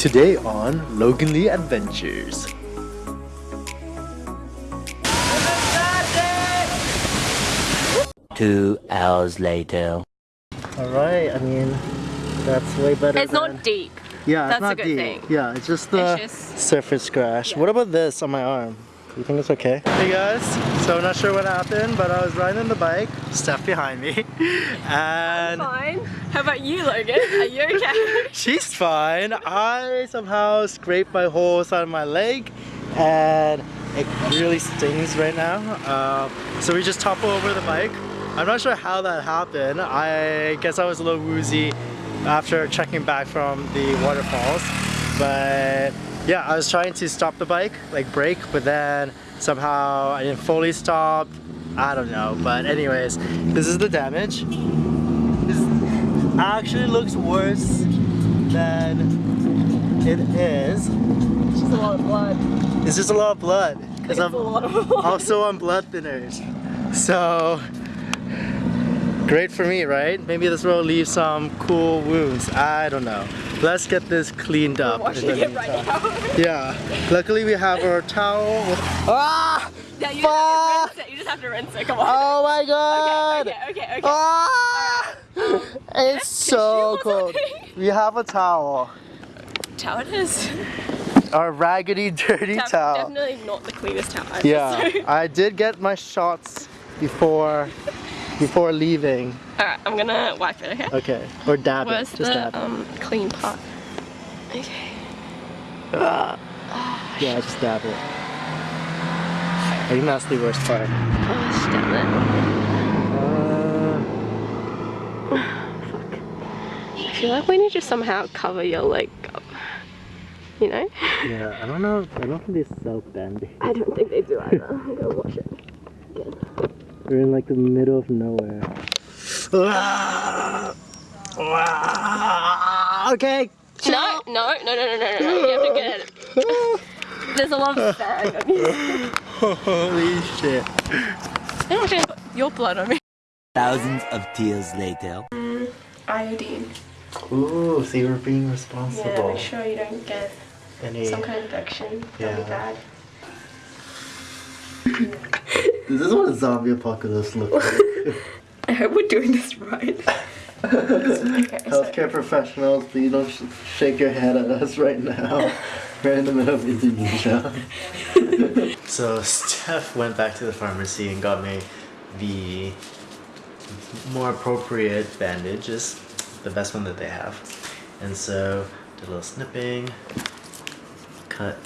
Today on Logan Lee Adventures. Two hours later. Alright, I mean, that's way better It's than- not deep. Yeah, it's That's a not good deep. thing. Yeah, it's just the It's just- surface scratch. What about this on my arm? Do you think it's okay? Hey guys, so I'm not sure what happened, but I was riding the bike, Steph behind me, and Fine. How about you, Logan? Are you okay? she's fine. I somehow scraped my whole side of my leg, and it really stings right now. Uh, so we just topple over the bike. I'm not sure how that happened. I guess I was a little woozy after checking back from the waterfalls, but yeah, I was trying to stop the bike, like brake, but then somehow I didn't fully stop. I don't know, but anyways, this is the damage. This actually looks worse than it is. It's just a lot of blood. It's just a lot of blood because I'm a lot of blood. also on blood thinners. So great for me, right? Maybe this will leave some cool wounds. I don't know. Let's get this cleaned up. in Washing it right now. Yeah. Luckily we have our towel Ah! Yeah, you just, have to rinse it. you just have to rinse it. Come on. Oh my god! Okay, okay, okay. okay. Ah! It's so cold. We have a towel. Towel it is. Our raggedy, dirty Def- towel. Definitely not the cleanest towel. Yeah, I did get my shots before before leaving. Alright, I'm gonna wipe it, okay? Okay, or dab Where's it. Just the dab it. um, clean part? Okay. Yeah, just dab it. I think that's the worst part. Oh, damn Uh, it. I feel like we need to somehow cover your leg up. You know? yeah, I don't know. I don't think they sell band I don't think they do either. I'm gonna wash it. We're in like the middle of nowhere. Ah! Okay. No, no, no, no, no, no, no, no. You have to get it. There's a lot of sand on you. Holy shit. I don't want your blood on me. Thousands of tears later. Iodine. Ooh, so you were being responsible. Yeah, responsible. make sure you don't get Any... some kind of infection. That'd be Yeah. bad. This is what a zombie apocalypse looks like. I hope we're doing this right. okay, so Healthcare professionals, please don't sh- shake your head at us right now. We're in the middle of Indonesia. so Steph went back to the pharmacy and got me the more appropriate bandages, the best one that they have. And so did a little snipping, cut.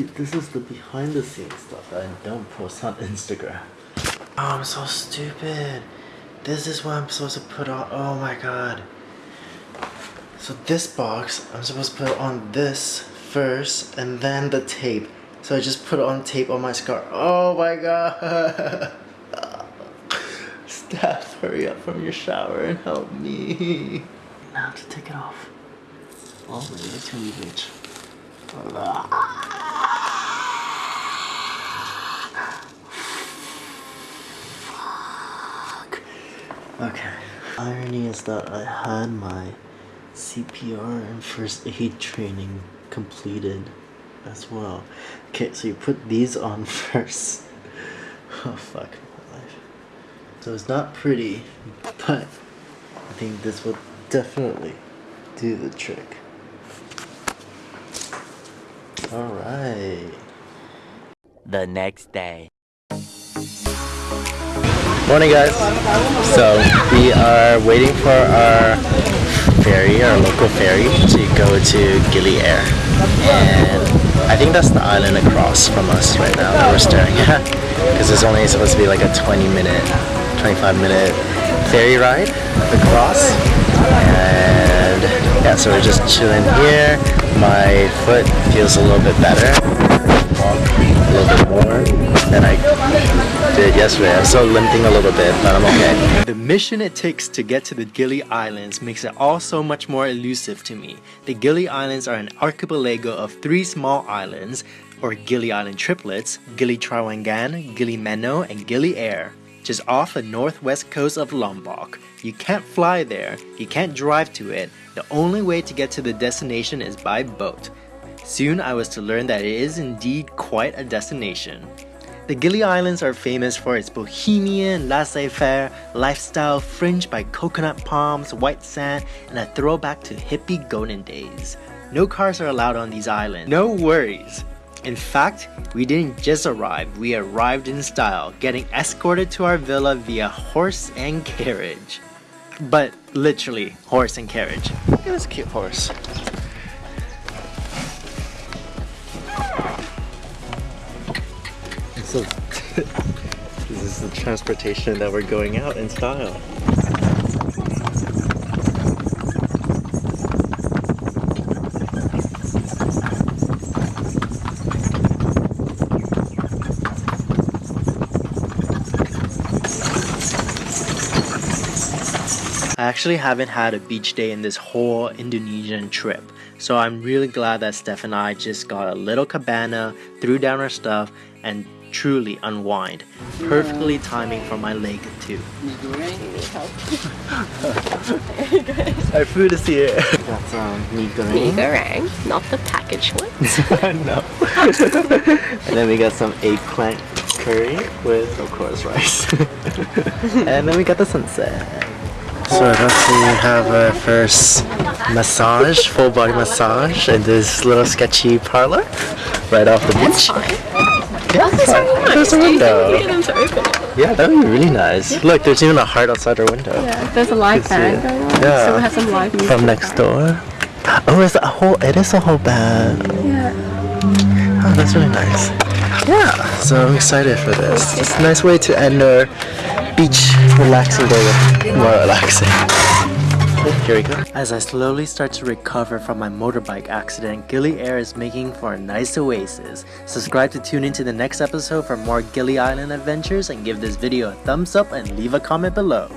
See, this is the behind the scenes stuff that I don't post on Instagram. Oh, I'm so stupid. This is what I'm supposed to put on. Oh my god. So this box, I'm supposed to put on this first and then the tape. So I just put on tape on my scar. Oh my god. Steph, hurry up from your shower and help me. Now to take it off. Oh, maybe it's really Okay. Irony is that I had my CPR and first aid training completed as well. Okay, so you put these on first. Oh fuck my life. So it's not pretty, but I think this will definitely do the trick. Alright. The next day. Morning guys. So we are waiting for our ferry, our local ferry, to go to Gili Air. And I think that's the island across from us right now that we're staring at. Because it's only supposed to be like a 20 minute, 25 minute ferry ride across. And yeah, so we're just chilling here. My foot feels a little bit better. A little bit more than I yesterday. I'm still limping a little bit, but I'm okay. The mission it takes to get to the Gili Islands makes it all so much more elusive to me. The Gili Islands are an archipelago of three small islands, or Gili Island triplets, Gili Trawangan, Gili Meno, and Gili Air, just off the northwest coast of Lombok. You can't fly there, you can't drive to it, the only way to get to the destination is by boat. Soon I was to learn that it is indeed quite a destination. The Gili Islands are famous for its bohemian, laissez-faire lifestyle fringed by coconut palms, white sand, and a throwback to hippie golden days. No cars are allowed on these islands. No worries. In fact, we didn't just arrive, we arrived in style, getting escorted to our villa via horse and carriage. But literally, horse and carriage. Look at this cute horse. So, this is the transportation that we're going out in style. I actually haven't had a beach day in this whole Indonesian trip, so I'm really glad that Steph and I just got a little cabana, threw down our stuff, and truly unwind. Perfectly timing for my leg too. Our food is here. Um, got some mee Mee goreng. goreng, not the packaged ones. no. and then we got some eggplant curry with, of course, rice. and then we got the sunset. So that's when we have our first massage, full body massage in this little sketchy parlor right off the That's beach. Yeah, There's a window. There's a Do window. get them to open it? Yeah, that would be really nice. Look, there's even a heart outside our window. Yeah, there's a live band going on. Yeah. So we have some live music. From next door. Oh, it's a whole. It is a whole band. Yeah. Oh, that's really nice. Yeah, so I'm excited for this. It's a nice way to end our beach relaxing day with more relaxing. Here we go. As I slowly start to recover from my motorbike accident, Gili Air is making for a nice oasis. Subscribe to tune into the next episode for more Gili Island adventures and give this video a thumbs up and leave a comment below.